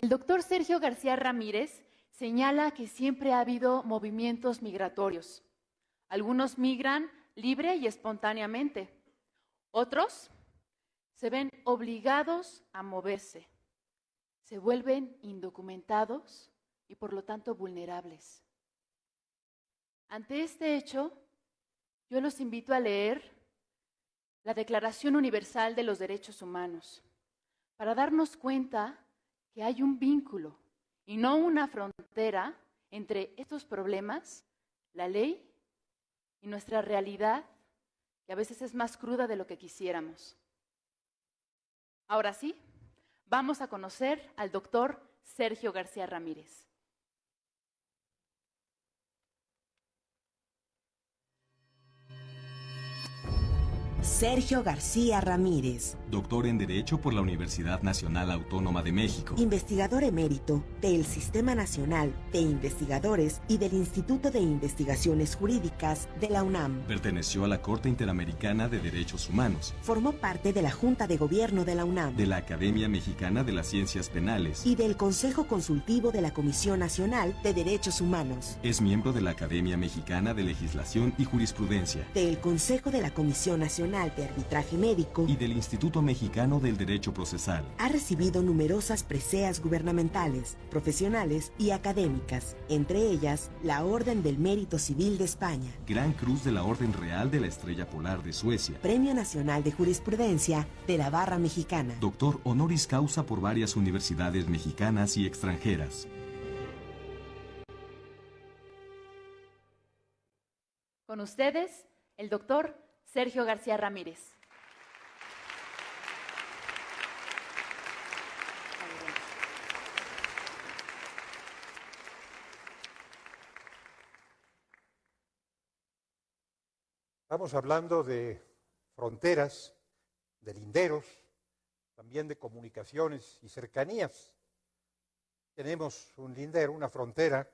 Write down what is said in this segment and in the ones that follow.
El doctor Sergio García Ramírez señala que siempre ha habido movimientos migratorios. Algunos migran libre y espontáneamente. Otros se ven obligados a moverse. Se vuelven indocumentados y por lo tanto vulnerables. Ante este hecho, yo los invito a leer la Declaración Universal de los Derechos Humanos para darnos cuenta que hay un vínculo y no una frontera entre estos problemas, la ley y nuestra realidad, que a veces es más cruda de lo que quisiéramos. Ahora sí, vamos a conocer al doctor Sergio García Ramírez. Sergio García Ramírez. Doctor en Derecho por la Universidad Nacional Autónoma de México. Investigador emérito del Sistema Nacional de Investigadores y del Instituto de Investigaciones Jurídicas de la UNAM. Perteneció a la Corte Interamericana de Derechos Humanos. Formó parte de la Junta de Gobierno de la UNAM. De la Academia Mexicana de las Ciencias Penales. Y del Consejo Consultivo de la Comisión Nacional de Derechos Humanos. Es miembro de la Academia Mexicana de Legislación y Jurisprudencia. Del Consejo de la Comisión Nacional de Arbitraje Médico y del Instituto Mexicano del Derecho Procesal. Ha recibido numerosas preseas gubernamentales, profesionales y académicas, entre ellas la Orden del Mérito Civil de España, Gran Cruz de la Orden Real de la Estrella Polar de Suecia, Premio Nacional de Jurisprudencia de la Barra Mexicana, Doctor Honoris Causa por varias universidades mexicanas y extranjeras. Con ustedes, el doctor Sergio García Ramírez. Estamos hablando de fronteras, de linderos, también de comunicaciones y cercanías. Tenemos un lindero, una frontera.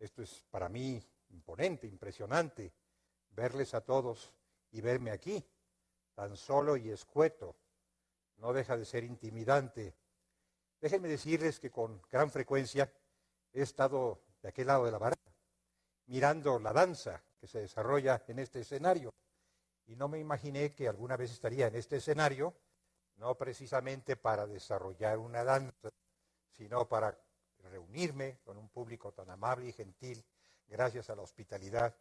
Esto es para mí imponente, impresionante, verles a todos y verme aquí, tan solo y escueto, no deja de ser intimidante. Déjenme decirles que con gran frecuencia he estado de aquel lado de la barra, mirando la danza que se desarrolla en este escenario. Y no me imaginé que alguna vez estaría en este escenario, no precisamente para desarrollar una danza, sino para reunirme con un público tan amable y gentil, gracias a la hospitalidad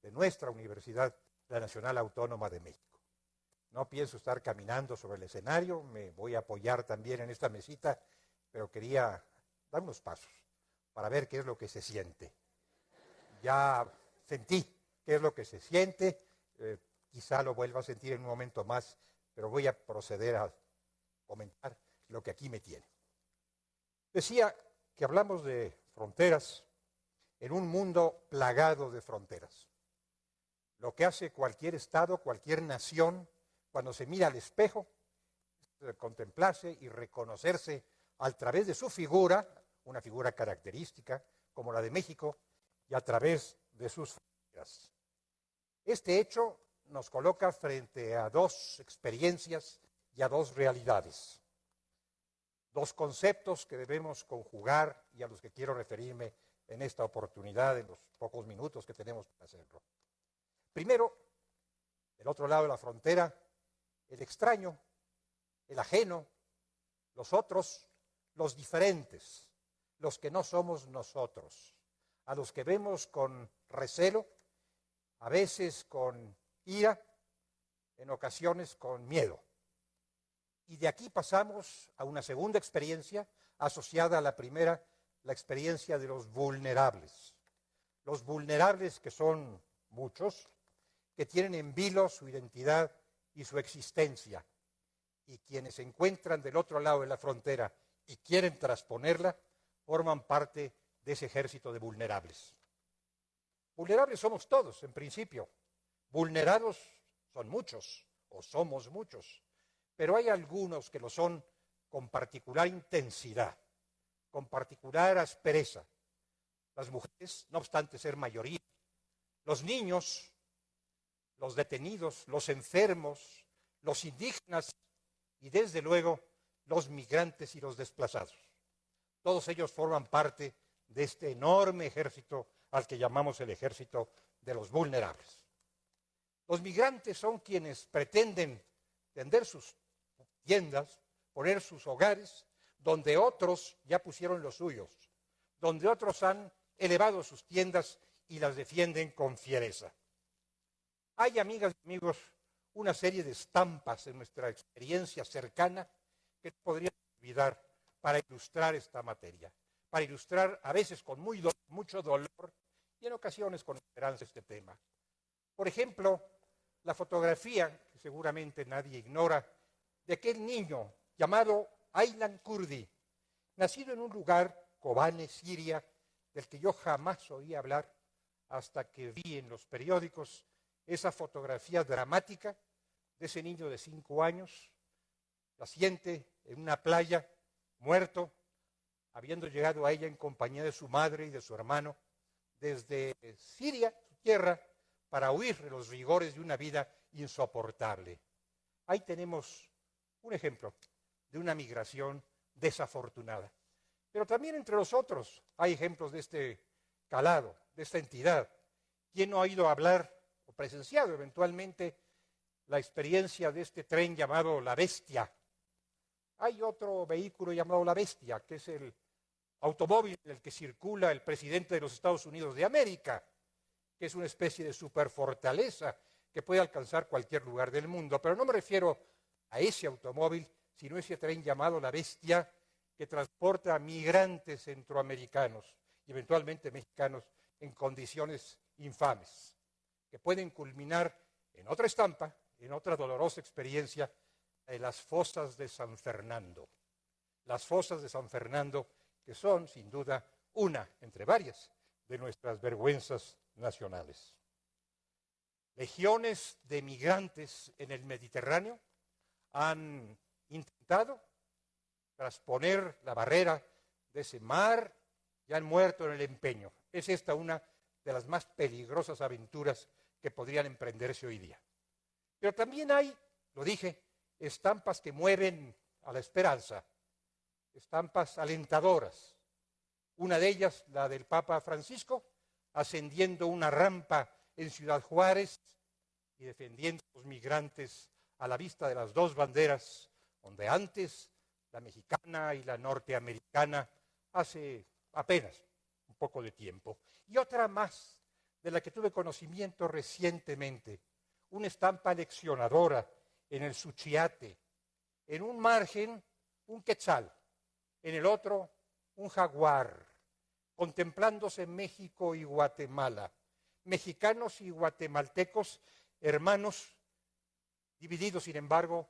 de nuestra universidad la Nacional Autónoma de México. No pienso estar caminando sobre el escenario, me voy a apoyar también en esta mesita, pero quería dar unos pasos para ver qué es lo que se siente. Ya sentí qué es lo que se siente, eh, quizá lo vuelva a sentir en un momento más, pero voy a proceder a comentar lo que aquí me tiene. Decía que hablamos de fronteras en un mundo plagado de fronteras lo que hace cualquier Estado, cualquier nación, cuando se mira al espejo, es contemplarse y reconocerse a través de su figura, una figura característica como la de México, y a través de sus fronteras. Este hecho nos coloca frente a dos experiencias y a dos realidades, dos conceptos que debemos conjugar y a los que quiero referirme en esta oportunidad, en los pocos minutos que tenemos para hacerlo. Primero, del otro lado de la frontera, el extraño, el ajeno, los otros, los diferentes, los que no somos nosotros, a los que vemos con recelo, a veces con ira, en ocasiones con miedo. Y de aquí pasamos a una segunda experiencia asociada a la primera, la experiencia de los vulnerables. Los vulnerables que son muchos, que tienen en vilo su identidad y su existencia. Y quienes se encuentran del otro lado de la frontera y quieren transponerla, forman parte de ese ejército de vulnerables. Vulnerables somos todos, en principio. Vulnerados son muchos, o somos muchos. Pero hay algunos que lo son con particular intensidad, con particular aspereza. Las mujeres, no obstante ser mayoría. Los niños, los detenidos, los enfermos, los indígenas y desde luego los migrantes y los desplazados. Todos ellos forman parte de este enorme ejército al que llamamos el ejército de los vulnerables. Los migrantes son quienes pretenden tender sus tiendas, poner sus hogares, donde otros ya pusieron los suyos, donde otros han elevado sus tiendas y las defienden con fiereza. Hay, amigas y amigos, una serie de estampas en nuestra experiencia cercana que podría olvidar para ilustrar esta materia, para ilustrar a veces con mucho dolor y en ocasiones con esperanza este tema. Por ejemplo, la fotografía, que seguramente nadie ignora, de aquel niño llamado Aylan Kurdi, nacido en un lugar, Kobane, Siria, del que yo jamás oí hablar hasta que vi en los periódicos esa fotografía dramática de ese niño de cinco años, paciente en una playa, muerto, habiendo llegado a ella en compañía de su madre y de su hermano, desde Siria, su tierra, para huir de los rigores de una vida insoportable. Ahí tenemos un ejemplo de una migración desafortunada. Pero también entre los otros hay ejemplos de este calado, de esta entidad. ¿Quién no ha ido a hablar o presenciado eventualmente la experiencia de este tren llamado La Bestia? Hay otro vehículo llamado La Bestia, que es el automóvil en el que circula el presidente de los Estados Unidos de América, que es una especie de superfortaleza que puede alcanzar cualquier lugar del mundo. Pero no me refiero a ese automóvil, sino a ese tren llamado La Bestia, que transporta a migrantes centroamericanos y eventualmente mexicanos en condiciones infames, que pueden culminar en otra estampa, en otra dolorosa experiencia, en las fosas de San Fernando. Las fosas de San Fernando, que son, sin duda, una entre varias de nuestras vergüenzas nacionales. Legiones de migrantes en el Mediterráneo han intentado trasponer la barrera de ese mar y han muerto en el empeño. Es esta una de las más peligrosas aventuras que podrían emprenderse hoy día. Pero también hay, lo dije, estampas que mueven a la esperanza, estampas alentadoras. Una de ellas, la del Papa Francisco, ascendiendo una rampa en Ciudad Juárez y defendiendo a los migrantes a la vista de las dos banderas, donde antes la mexicana y la norteamericana hace apenas un poco de tiempo. Y otra más, de la que tuve conocimiento recientemente, una estampa leccionadora en el Suchiate, en un margen un quetzal, en el otro un jaguar, contemplándose México y Guatemala, mexicanos y guatemaltecos, hermanos, divididos sin embargo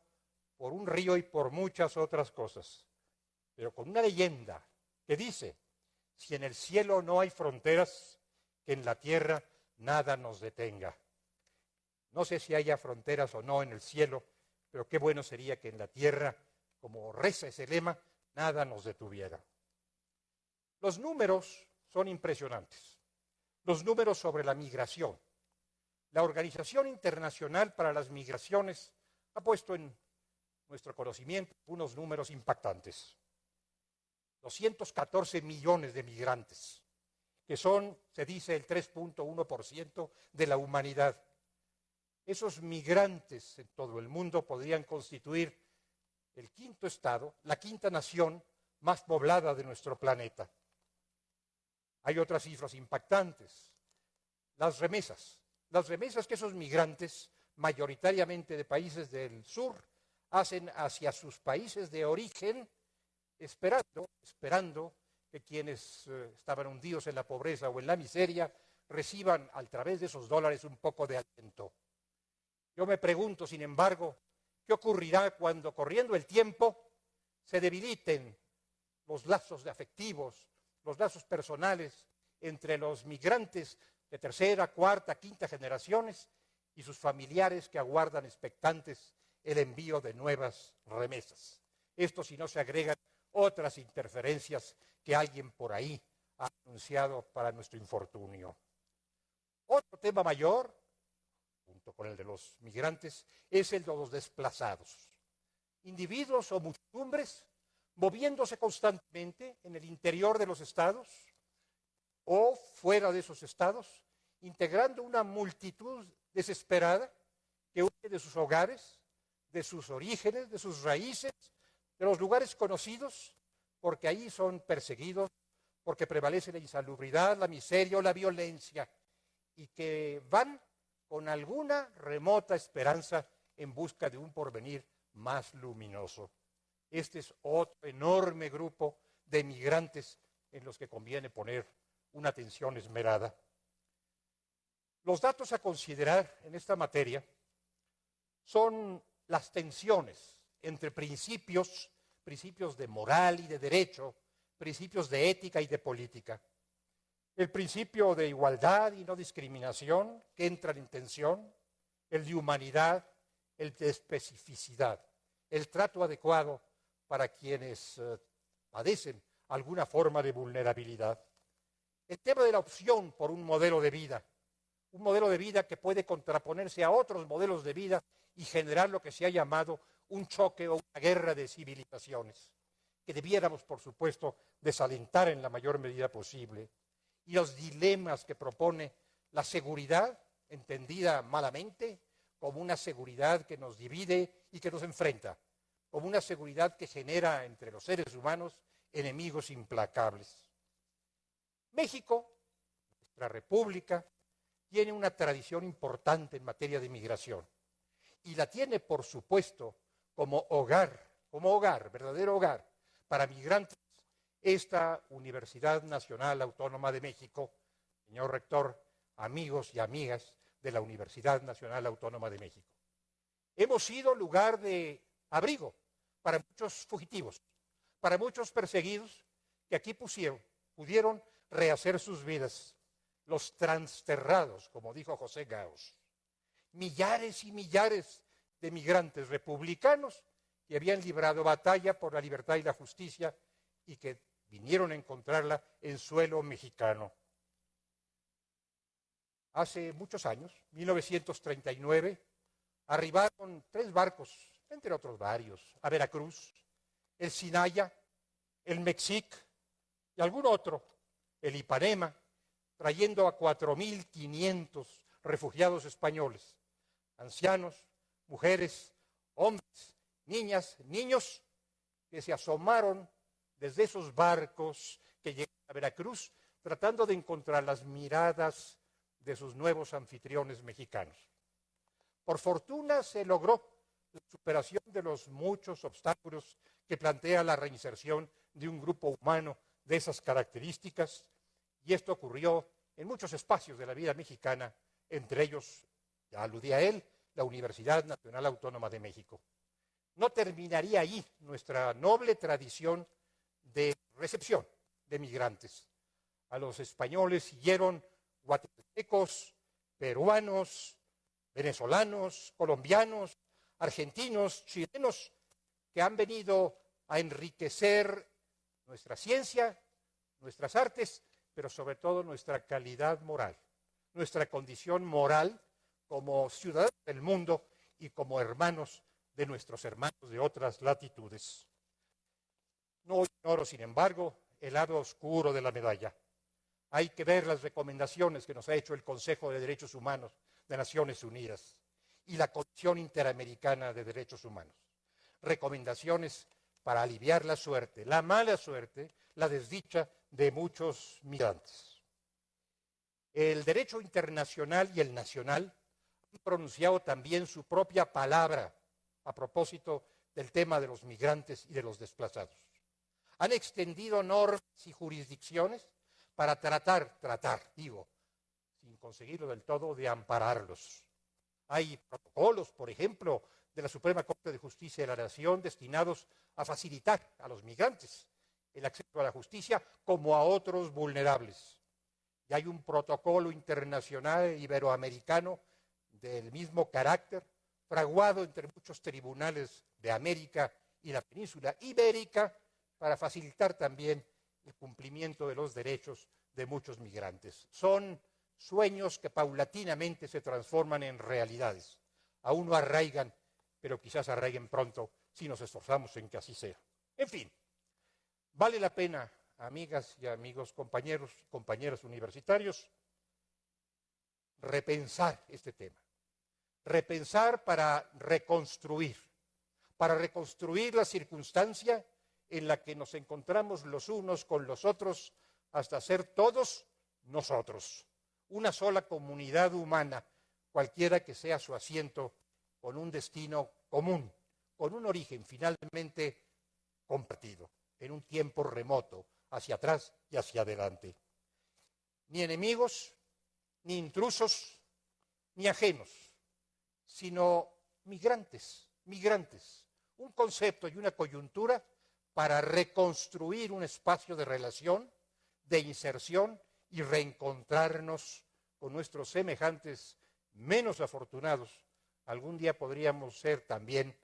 por un río y por muchas otras cosas, pero con una leyenda que dice, si en el cielo no hay fronteras, que en la tierra nada nos detenga. No sé si haya fronteras o no en el cielo, pero qué bueno sería que en la tierra, como reza ese lema, nada nos detuviera. Los números son impresionantes. Los números sobre la migración. La Organización Internacional para las Migraciones ha puesto en nuestro conocimiento unos números impactantes. 214 millones de migrantes, que son, se dice, el 3.1% de la humanidad. Esos migrantes en todo el mundo podrían constituir el quinto estado, la quinta nación más poblada de nuestro planeta. Hay otras cifras impactantes. Las remesas. Las remesas que esos migrantes, mayoritariamente de países del sur, hacen hacia sus países de origen, esperando, esperando que quienes eh, estaban hundidos en la pobreza o en la miseria reciban a través de esos dólares un poco de aliento. Yo me pregunto, sin embargo, ¿qué ocurrirá cuando corriendo el tiempo se debiliten los lazos de afectivos, los lazos personales entre los migrantes de tercera, cuarta, quinta generaciones y sus familiares que aguardan expectantes el envío de nuevas remesas. Esto si no se agregan otras interferencias que alguien por ahí ha anunciado para nuestro infortunio. Otro tema mayor, junto con el de los migrantes, es el de los desplazados. Individuos o muchedumbres moviéndose constantemente en el interior de los estados o fuera de esos estados, integrando una multitud desesperada que huye de sus hogares, de sus orígenes, de sus raíces, de los lugares conocidos, porque ahí son perseguidos, porque prevalece la insalubridad, la miseria o la violencia, y que van con alguna remota esperanza en busca de un porvenir más luminoso. Este es otro enorme grupo de migrantes en los que conviene poner una atención esmerada. Los datos a considerar en esta materia son las tensiones entre principios, principios de moral y de derecho, principios de ética y de política. El principio de igualdad y no discriminación que entran en tensión, el de humanidad, el de especificidad, el trato adecuado para quienes eh, padecen alguna forma de vulnerabilidad. El tema de la opción por un modelo de vida, un modelo de vida que puede contraponerse a otros modelos de vida y generar lo que se ha llamado un choque o una guerra de civilizaciones, que debiéramos, por supuesto, desalentar en la mayor medida posible, y los dilemas que propone la seguridad, entendida malamente como una seguridad que nos divide y que nos enfrenta, como una seguridad que genera entre los seres humanos enemigos implacables. México, nuestra república, tiene una tradición importante en materia de migración y la tiene, por supuesto, como hogar, como hogar, verdadero hogar para migrantes, esta Universidad Nacional Autónoma de México, señor rector, amigos y amigas de la Universidad Nacional Autónoma de México. Hemos sido lugar de abrigo para muchos fugitivos, para muchos perseguidos que aquí pusieron, pudieron rehacer sus vidas, los transterrados, como dijo José Gaos. Millares y millares de migrantes republicanos que habían librado batalla por la libertad y la justicia y que vinieron a encontrarla en suelo mexicano. Hace muchos años, 1939, arribaron tres barcos entre otros varios, a Veracruz, el Sinaya, el Mexic y algún otro, el Ipanema, trayendo a 4.500 refugiados españoles, ancianos, mujeres, hombres, niñas, niños, que se asomaron desde esos barcos que llegan a Veracruz, tratando de encontrar las miradas de sus nuevos anfitriones mexicanos. Por fortuna se logró la superación de los muchos obstáculos que plantea la reinserción de un grupo humano de esas características, y esto ocurrió en muchos espacios de la vida mexicana, entre ellos, ya aludí a él, la Universidad Nacional Autónoma de México. No terminaría ahí nuestra noble tradición de recepción de migrantes. A los españoles siguieron guatemaltecos, peruanos, venezolanos, colombianos, argentinos, chilenos, que han venido a enriquecer nuestra ciencia, nuestras artes, pero sobre todo nuestra calidad moral, nuestra condición moral como ciudadanos del mundo y como hermanos de nuestros hermanos de otras latitudes. No ignoro, sin embargo, el lado oscuro de la medalla. Hay que ver las recomendaciones que nos ha hecho el Consejo de Derechos Humanos de Naciones Unidas y la Comisión Interamericana de Derechos Humanos. Recomendaciones para aliviar la suerte, la mala suerte, la desdicha de muchos migrantes. El derecho internacional y el nacional han pronunciado también su propia palabra a propósito del tema de los migrantes y de los desplazados. Han extendido normas y jurisdicciones para tratar, tratar, digo, sin conseguirlo del todo, de ampararlos. Hay protocolos, por ejemplo, de la Suprema Corte de Justicia de la Nación destinados a facilitar a los migrantes el acceso a la justicia como a otros vulnerables. Y hay un protocolo internacional iberoamericano del mismo carácter, fraguado entre muchos tribunales de América y la península ibérica, para facilitar también el cumplimiento de los derechos de muchos migrantes. Son sueños que paulatinamente se transforman en realidades. Aún no arraigan, pero quizás arraiguen pronto si nos esforzamos en que así sea. En fin, Vale la pena, amigas y amigos, compañeros y compañeras universitarios, repensar este tema. Repensar para reconstruir, para reconstruir la circunstancia en la que nos encontramos los unos con los otros hasta ser todos nosotros, una sola comunidad humana, cualquiera que sea su asiento, con un destino común, con un origen finalmente compartido, en un tiempo remoto, hacia atrás y hacia adelante. Ni enemigos, ni intrusos, ni ajenos, sino migrantes, migrantes, un concepto y una coyuntura para reconstruir un espacio de relación, de inserción y reencontrarnos con nuestros semejantes menos afortunados. Algún día podríamos ser también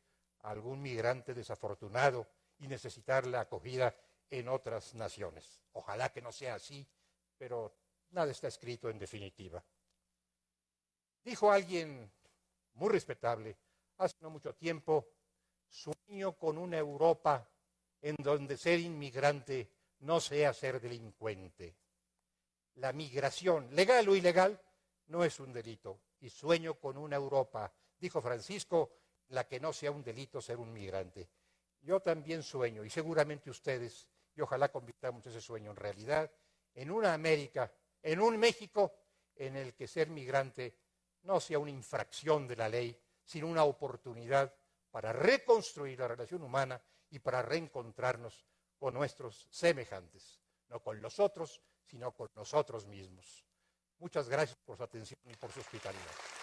algún migrante desafortunado y necesitar la acogida en otras naciones. Ojalá que no sea así, pero nada está escrito en definitiva. Dijo alguien muy respetable hace no mucho tiempo, sueño con una Europa en donde ser inmigrante no sea ser delincuente. La migración, legal o ilegal, no es un delito. Y sueño con una Europa, dijo Francisco, la que no sea un delito ser un migrante. Yo también sueño, y seguramente ustedes, y ojalá convirtamos ese sueño en realidad, en una América, en un México en el que ser migrante no sea una infracción de la ley, sino una oportunidad para reconstruir la relación humana y para reencontrarnos con nuestros semejantes, no con los otros, sino con nosotros mismos. Muchas gracias por su atención y por su hospitalidad.